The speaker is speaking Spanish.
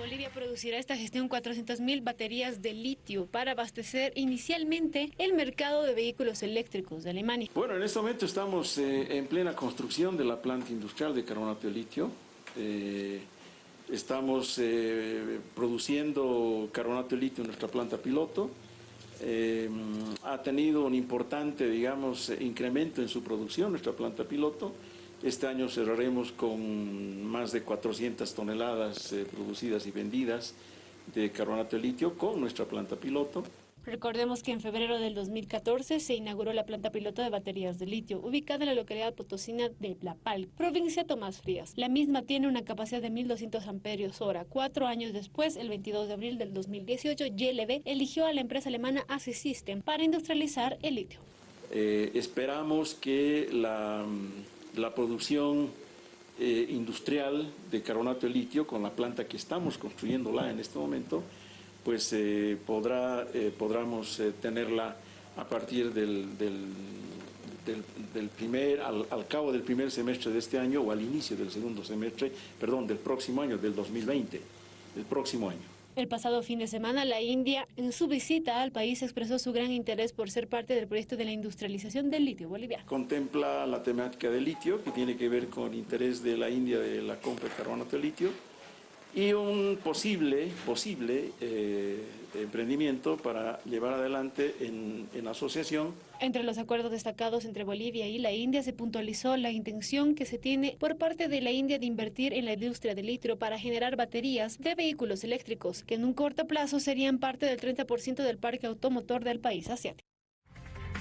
Bolivia producirá esta gestión 400.000 baterías de litio para abastecer inicialmente el mercado de vehículos eléctricos de Alemania. Bueno, en este momento estamos eh, en plena construcción de la planta industrial de carbonato de litio. Eh, estamos eh, produciendo carbonato de litio en nuestra planta piloto. ha tenido un importante, digamos, incremento en su producción, nuestra planta piloto. Este año cerraremos con más de 400 toneladas eh, producidas y vendidas de carbonato de litio con nuestra planta piloto. Recordemos que en febrero del 2014 se inauguró la planta piloto de baterías de litio, ubicada en la localidad potosina de Plapal, provincia Tomás Frías. La misma tiene una capacidad de 1.200 amperios hora. Cuatro años después, el 22 de abril del 2018, YLB eligió a la empresa alemana AC System para industrializar el litio. Eh, esperamos que la la producción eh, industrial de carbonato de litio con la planta que estamos construyéndola en este momento, pues eh, podrá, eh, podremos tenerla a partir del, del, del, primer, al, cabo del primer semestre de este año o al inicio del segundo semestre, perdón, del próximo año, del 2020, el próximo año. El pasado fin de semana, la India, en su visita al país, expresó su gran interés por ser parte del proyecto de la industrialización del litio boliviano. Contempla la temática del litio, que tiene que ver con el interés de la India de la compra de carbonato de litio, y un posible, posible eh, emprendimiento para llevar adelante en, en, asociación. Entre los acuerdos destacados entre Bolivia y la India se puntualizó la intención que se tiene por parte de la India de invertir en la industria del litio para generar baterías de vehículos eléctricos, que en un corto plazo serían parte del 30% del parque automotor del país asiático.